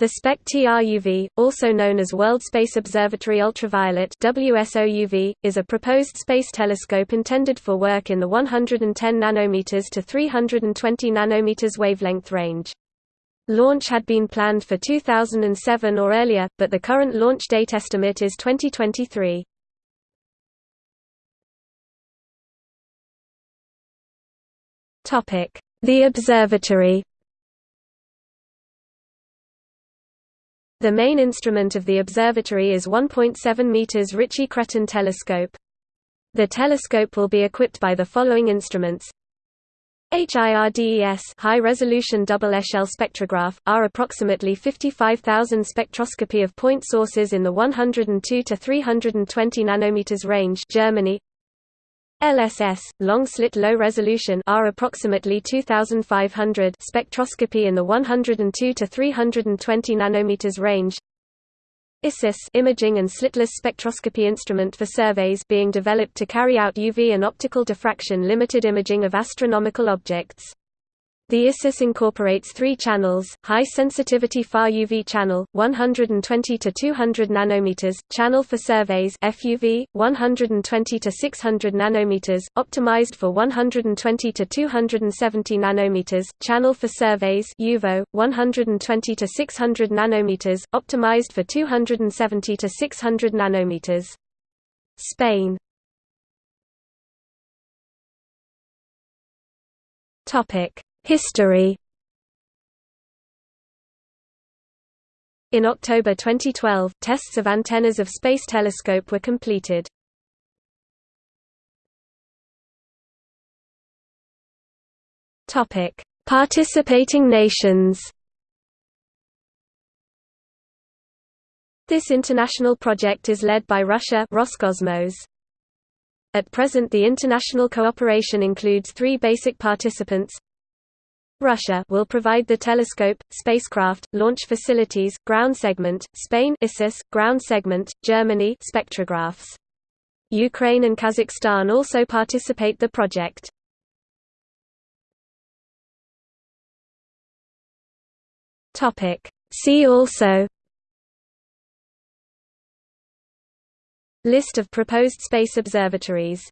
The Spektr-UV, also known as World Space Observatory Ultraviolet WSOUV, is a proposed space telescope intended for work in the 110 nanometers to 320 nanometers wavelength range. Launch had been planned for 2007 or earlier, but the current launch date estimate is 2023. The observatory The main instrument of the observatory is 1.7 meters Ritchey-Chrétien telescope. The telescope will be equipped by the following instruments. HIRDES high-resolution double echelle spectrograph, are approximately 55,000 spectroscopy of point sources in the 102 to 320 nanometers range Germany LSS, long-slit low-resolution are approximately 2500 spectroscopy in the 102 to 320 nanometers range. ISIS imaging and slitless spectroscopy instrument for surveys being developed to carry out UV and optical diffraction limited imaging of astronomical objects. The ISIS incorporates three channels, high-sensitivity far UV channel, 120 to 200 nanometers, channel for surveys FUV, 120 to 600 nanometers, optimized for 120 to 270 nanometers, channel for surveys UVO, 120 to 600 nanometers, optimized for 270 to 600 nanometers. Spain Topic History In October 2012, tests of antennas of Space Telescope were completed. Topic: Participating nations. This international project is led by Russia Roscosmos. At present the international cooperation includes three basic participants Russia will provide the telescope, spacecraft, launch facilities, ground segment, Spain ISIS, ground segment, Germany spectrographs. Ukraine and Kazakhstan also participate the project. Topic See also List of proposed space observatories